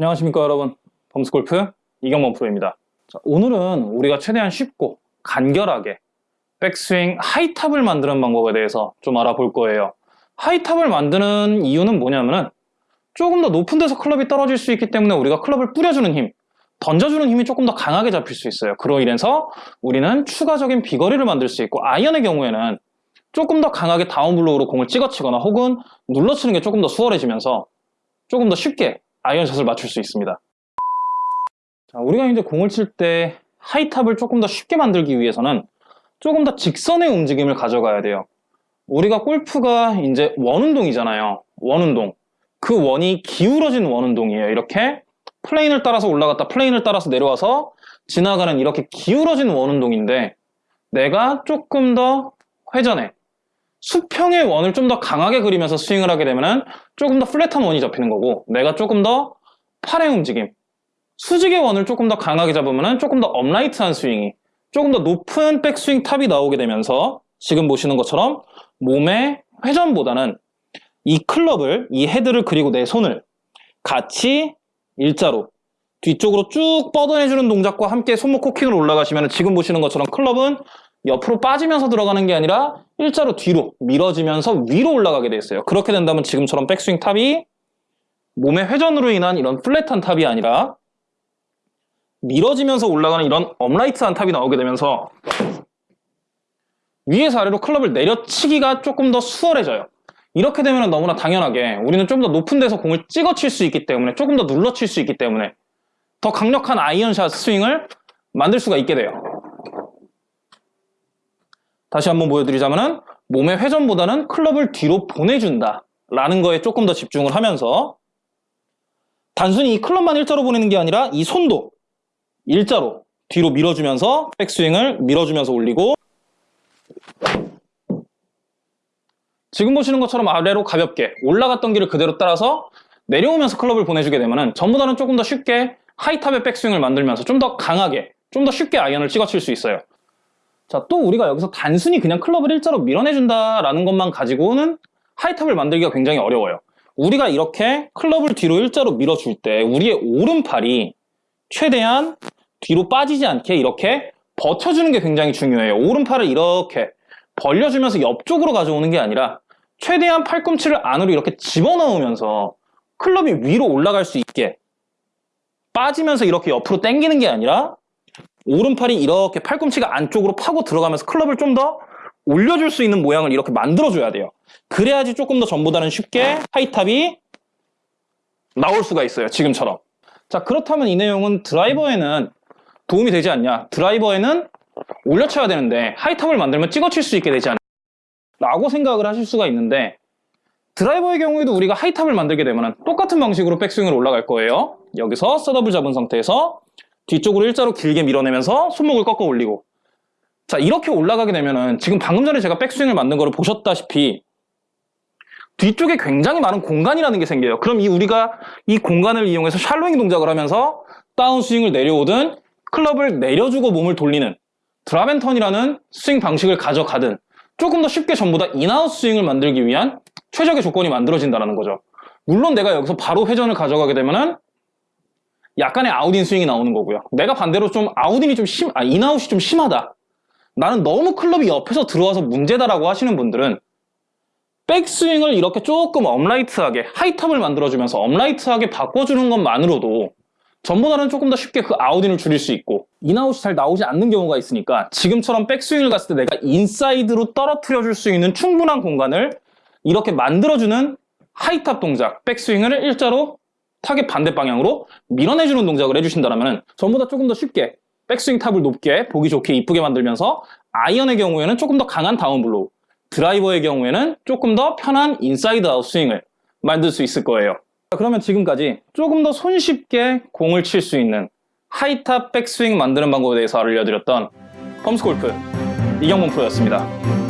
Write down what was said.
안녕하십니까 여러분. 범스골프 이경범 프로입니다. 자, 오늘은 우리가 최대한 쉽고 간결하게 백스윙 high top을 만드는 방법에 대해서 좀 알아볼 거예요. high top을 만드는 이유는 뭐냐면은 조금 더 높은 데서 클럽이 떨어질 수 있기 때문에 우리가 클럽을 뿌려주는 힘 던져주는 힘이 조금 더 강하게 잡힐 수 있어요. 그로 인해서 우리는 추가적인 비거리를 만들 수 있고 아이언의 경우에는 조금 더 강하게 다운블로우로 공을 찍어치거나 혹은 눌러치는 게 조금 더 수월해지면서 조금 더 쉽게 아이언샷을 맞출 수 있습니다. 자, 우리가 이제 공을 칠 때 high top을 조금 더 쉽게 만들기 위해서는 조금 더 직선의 움직임을 가져가야 돼요. 우리가 골프가 이제 원운동이잖아요. 원운동. 그 원이 기울어진 원운동이에요. 이렇게 plane을 따라서 올라갔다 plane을 따라서 내려와서 지나가는 이렇게 기울어진 원운동인데 내가 조금 더 회전의 수평의 원을 좀 더 강하게 그리면서 스윙을 하게 되면 조금 더 flat한 원이 잡히는 거고 내가 조금 더 팔의 움직임 수직의 원을 조금 더 강하게 잡으면 조금 더 upright한 스윙이 조금 더 높은 백스윙 탑이 나오게 되면서 지금 보시는 것처럼 몸의 회전보다는 이 클럽을 이 헤드를 그리고 내 손을 같이 일자로 뒤쪽으로 쭉 뻗어내주는 동작과 함께 손목 코킹으로 올라가시면 지금 보시는 것처럼 클럽은 옆으로 빠지면서 들어가는 게 아니라 일자로 뒤로 밀어지면서 위로 올라가게 돼 있어요. 그렇게 된다면 지금처럼 백스윙 탑이 몸의 회전으로 인한 이런 flat한 탑이 아니라 밀어지면서 올라가는 이런 upright한 탑이 나오게 되면서 위에서 아래로 클럽을 내려치기가 조금 더 수월해져요. 이렇게 되면 너무나 당연하게 우리는 좀 더 높은 데서 공을 찍어 칠 수 있기 때문에 조금 더 눌러 칠 수 있기 때문에 더 강력한 아이언샷 스윙을 만들 수가 있게 돼요. 다시 한번 보여드리자면 몸의 회전보다는 클럽을 뒤로 보내준다 라는 거에 조금 더 집중을 하면서 단순히 이 클럽만 일자로 보내는 게 아니라 이 손도 일자로 뒤로 밀어주면서 백스윙을 밀어주면서 올리고 지금 보시는 것처럼 아래로 가볍게 올라갔던 길을 그대로 따라서 내려오면서 클럽을 보내주게 되면 전보다는 조금 더 쉽게 하이탑의 백스윙을 만들면서 좀 더 강하게 좀 더 쉽게 아이언을 찍어칠 수 있어요 자, 또 우리가 여기서 단순히 그냥 클럽을 일자로 밀어내준다라는 것만 가지고는 하이탑을 만들기가 굉장히 어려워요. 우리가 이렇게 클럽을 뒤로 일자로 밀어줄 때 우리의 오른팔이 최대한 뒤로 빠지지 않게 이렇게 버텨주는 게 굉장히 중요해요. 오른팔을 이렇게 벌려주면서 옆쪽으로 가져오는 게 아니라 최대한 팔꿈치를 안으로 이렇게 집어넣으면서 클럽이 위로 올라갈 수 있게 빠지면서 이렇게 옆으로 당기는 게 아니라 오른팔이 이렇게 팔꿈치가 안쪽으로 파고 들어가면서 클럽을 좀 더 올려줄 수 있는 모양을 이렇게 만들어줘야 돼요. 그래야지 조금 더 전보다는 쉽게 하이탑이 나올 수가 있어요. 지금처럼. 자 그렇다면 이 내용은 드라이버에는 도움이 되지 않냐. 드라이버에는 올려쳐야 되는데 하이탑을 만들면 찍어칠 수 있게 되지 않냐. 라고 생각을 하실 수가 있는데 드라이버의 경우에도 우리가 하이탑을 만들게 되면 똑같은 방식으로 백스윙을 올라갈 거예요. 여기서 셋업을 잡은 상태에서 뒤쪽으로 일자로 길게 밀어내면서 손목을 꺾어 올리고. 자 이렇게 올라가게 되면은 지금 방금 전에 제가 백스윙을 만든 거를 보셨다시피 뒤쪽에 굉장히 많은 공간이라는 게 생겨요. 그럼 이 우리가 이 공간을 이용해서 샬로잉 동작을 하면서 다운스윙을 내려오든 클럽을 내려주고 몸을 돌리는 drop and turn이라는 스윙 방식을 가져가든 조금 더 쉽게 전부 다 in-out 스윙을 만들기 위한 최적의 조건이 만들어진다는 거죠. 물론 내가 여기서 바로 회전을 가져가게 되면 은 약간의 out-in 스윙이 나오는 거고요. 내가 반대로 좀 out-in이 좀 심, 아, in-out이 좀 심하다. 나는 너무 클럽이 옆에서 들어와서 문제다라고 하시는 분들은 백스윙을 이렇게 조금 upright하게 high top을 만들어주면서 upright하게 바꿔주는 것만으로도 전보다는 조금 더 쉽게 그 out-in을 줄일 수 있고 인아웃이 잘 나오지 않는 경우가 있으니까 지금처럼 백스윙을 갔을 때 내가 인사이드로 떨어뜨려 줄 수 있는 충분한 공간을 이렇게 만들어주는 high top 동작, 백스윙을 일자로 타겟 반대 방향으로 밀어내주는 동작을 해주신다면 전보다 조금 더 쉽게 백스윙 탑을 높게 보기 좋게 이쁘게 만들면서 아이언의 경우에는 조금 더 강한 다운블로우 드라이버의 경우에는 조금 더 편한 inside out 스윙을 만들 수 있을 거예요. 그러면 지금까지 조금 더 손쉽게 공을 칠 수 있는 하이탑 백스윙 만드는 방법에 대해서 알려드렸던 펌스골프 이경문 프로였습니다